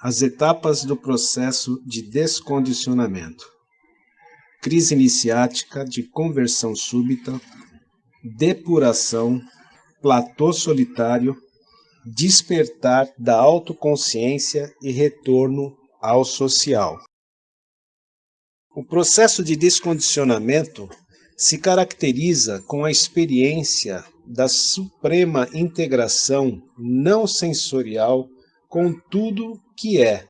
As etapas do processo de descondicionamento. Crise iniciática de conversão súbita, depuração, platô solitário, despertar da autoconsciência e retorno ao social. O processo de descondicionamento se caracteriza com a experiência da suprema integração não sensorial com tudo que é,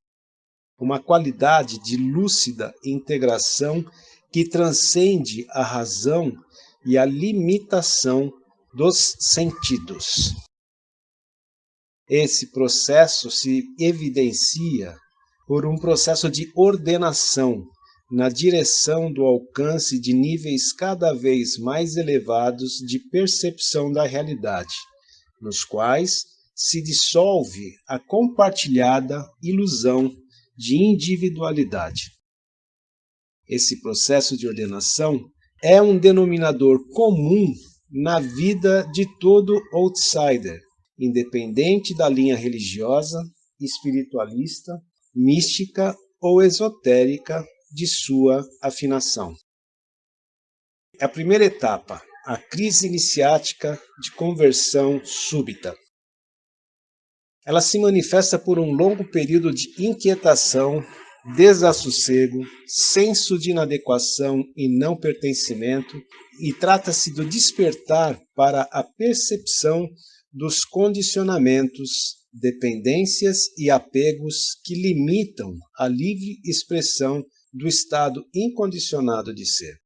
uma qualidade de lúcida integração que transcende a razão e a limitação dos sentidos. Esse processo se evidencia por um processo de ordenação na direção do alcance de níveis cada vez mais elevados de percepção da realidade, nos quais se dissolve a compartilhada ilusão de individualidade. Esse processo de ordenação é um denominador comum na vida de todo outsider, independente da linha religiosa, espiritualista, mística ou esotérica de sua afinação. A primeira etapa, a crise iniciática de conversão súbita. Ela se manifesta por um longo período de inquietação, desassossego, senso de inadequação e não pertencimento, e trata-se do despertar para a percepção dos condicionamentos, dependências e apegos que limitam a livre expressão do estado incondicionado de ser.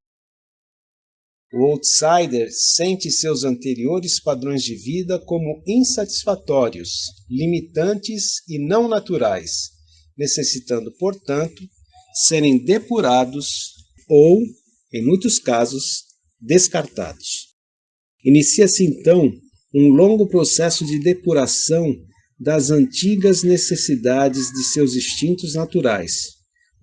O outsider sente seus anteriores padrões de vida como insatisfatórios, limitantes e não naturais, necessitando, portanto, serem depurados ou, em muitos casos, descartados. Inicia-se então um longo processo de depuração das antigas necessidades de seus instintos naturais,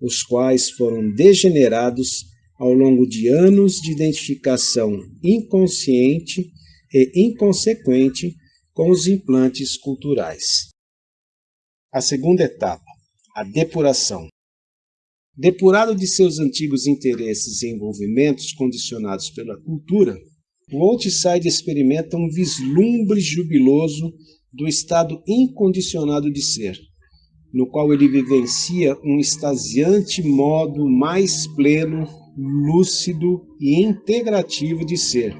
os quais foram degenerados ao longo de anos de identificação inconsciente e inconsequente com os implantes culturais. A segunda etapa, a depuração. Depurado de seus antigos interesses e envolvimentos condicionados pela cultura, o outside experimenta um vislumbre jubiloso do estado incondicionado de ser, no qual ele vivencia um extasiante modo mais pleno, lúcido e integrativo de ser.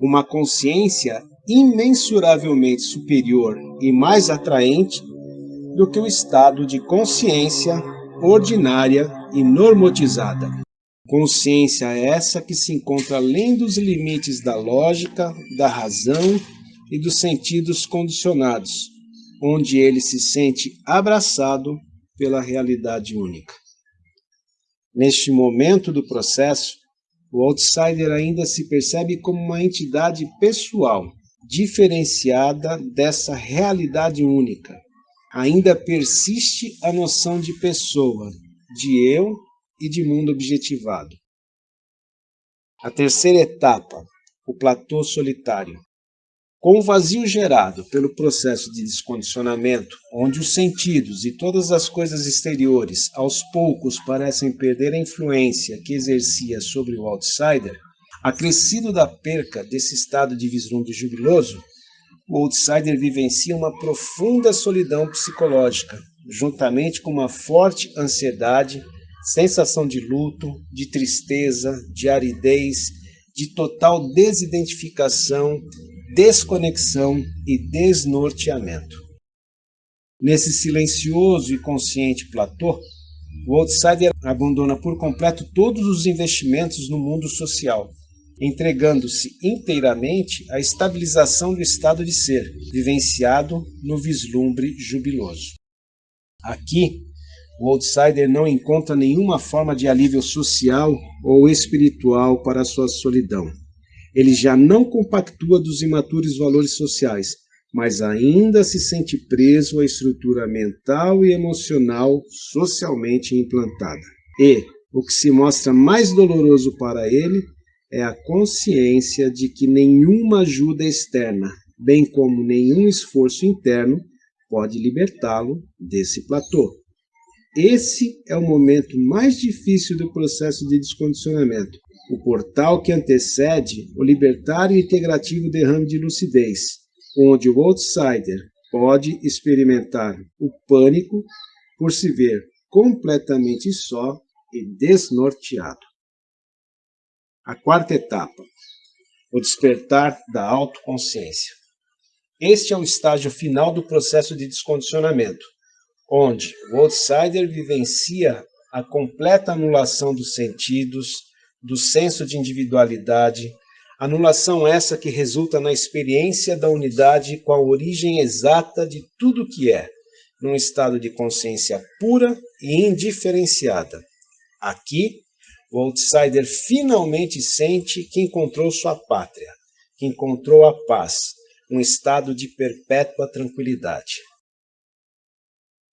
Uma consciência imensuravelmente superior e mais atraente do que o estado de consciência ordinária e normotizada. Consciência essa que se encontra além dos limites da lógica, da razão e dos sentidos condicionados, onde ele se sente abraçado pela realidade única. Neste momento do processo, o outsider ainda se percebe como uma entidade pessoal, diferenciada dessa realidade única. Ainda persiste a noção de pessoa, de eu e de mundo objetivado. A terceira etapa, o platô solitário. Com o vazio gerado pelo processo de descondicionamento, onde os sentidos e todas as coisas exteriores aos poucos parecem perder a influência que exercia sobre o outsider, acrescido da perca desse estado de vislumbre jubiloso, o outsider vivencia uma profunda solidão psicológica, juntamente com uma forte ansiedade, sensação de luto, de tristeza, de aridez, de total desidentificação desconexão e desnorteamento. Nesse silencioso e consciente platô, o outsider abandona por completo todos os investimentos no mundo social, entregando-se inteiramente à estabilização do estado de ser, vivenciado no vislumbre jubiloso. Aqui, o outsider não encontra nenhuma forma de alívio social ou espiritual para sua solidão ele já não compactua dos imaturos valores sociais, mas ainda se sente preso à estrutura mental e emocional socialmente implantada. E o que se mostra mais doloroso para ele é a consciência de que nenhuma ajuda externa, bem como nenhum esforço interno, pode libertá-lo desse platô. Esse é o momento mais difícil do processo de descondicionamento, o portal que antecede o libertário e integrativo derrame de lucidez, onde o outsider pode experimentar o pânico por se ver completamente só e desnorteado. A quarta etapa, o despertar da autoconsciência. Este é o estágio final do processo de descondicionamento, onde o outsider vivencia a completa anulação dos sentidos, do senso de individualidade, anulação essa que resulta na experiência da unidade com a origem exata de tudo que é, num estado de consciência pura e indiferenciada. Aqui, o outsider finalmente sente que encontrou sua pátria, que encontrou a paz, um estado de perpétua tranquilidade.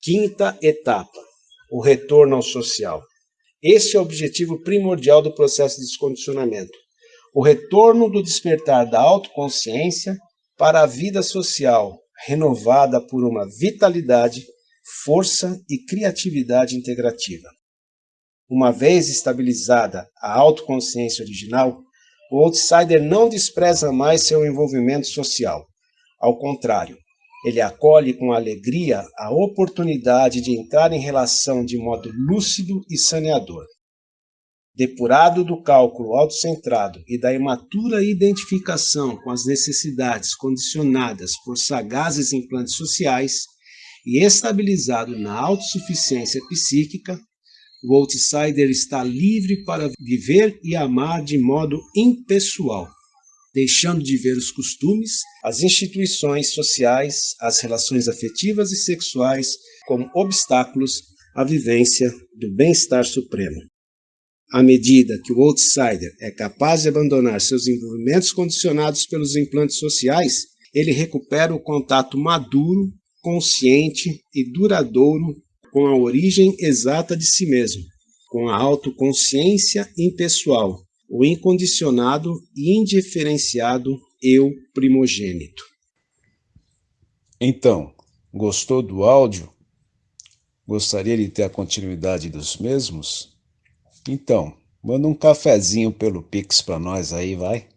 Quinta etapa, o retorno ao social. Este é o objetivo primordial do processo de descondicionamento. O retorno do despertar da autoconsciência para a vida social, renovada por uma vitalidade, força e criatividade integrativa. Uma vez estabilizada a autoconsciência original, o outsider não despreza mais seu envolvimento social. Ao contrário, ele acolhe com alegria a oportunidade de entrar em relação de modo lúcido e saneador. Depurado do cálculo autocentrado e da imatura identificação com as necessidades condicionadas por sagazes implantes sociais e estabilizado na autossuficiência psíquica, o outsider está livre para viver e amar de modo impessoal, deixando de ver os costumes, as instituições sociais, as relações afetivas e sexuais como obstáculos à vivência do bem-estar supremo. À medida que o outsider é capaz de abandonar seus envolvimentos condicionados pelos implantes sociais, ele recupera o contato maduro, consciente e duradouro com a origem exata de si mesmo, com a autoconsciência impessoal, o incondicionado e indiferenciado eu primogênito. Então, gostou do áudio? Gostaria de ter a continuidade dos mesmos? Então, manda um cafezinho pelo Pix para nós aí, vai.